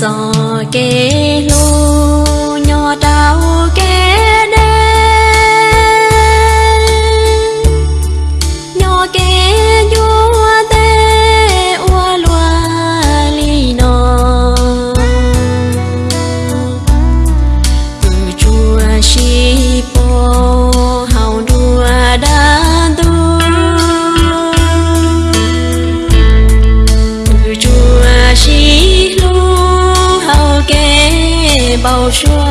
cho kê lô nhỏ đau kê bao chua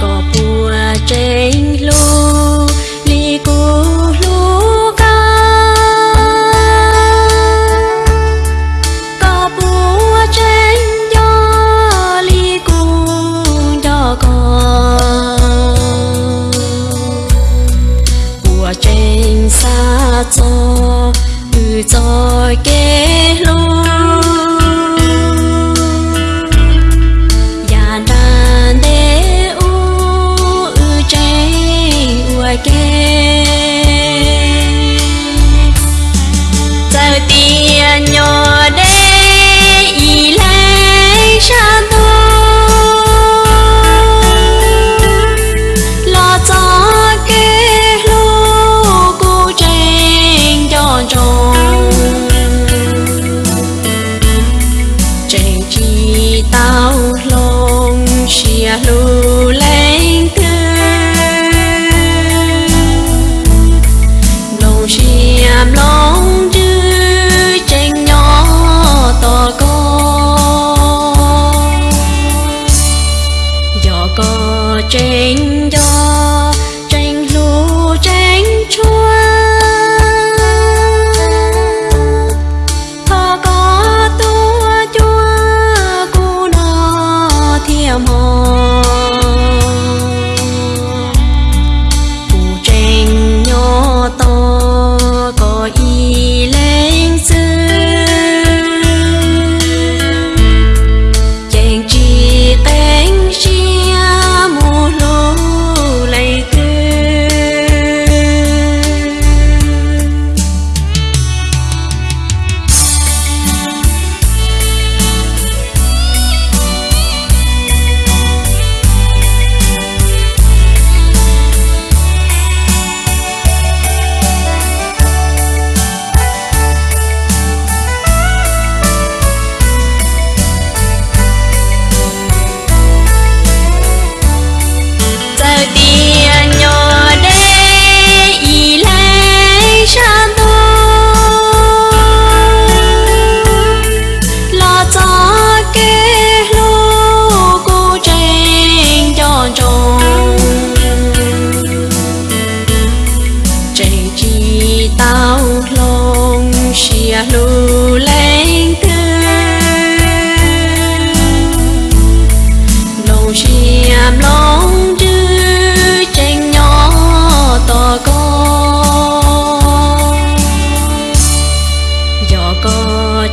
có bùa trên lô li cô lú ca có bùa trên gió li cô gió có bùa trên xa cho từ cho kia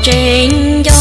ចេញយក